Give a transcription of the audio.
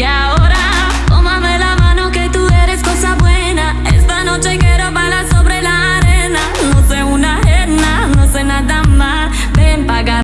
Yeah.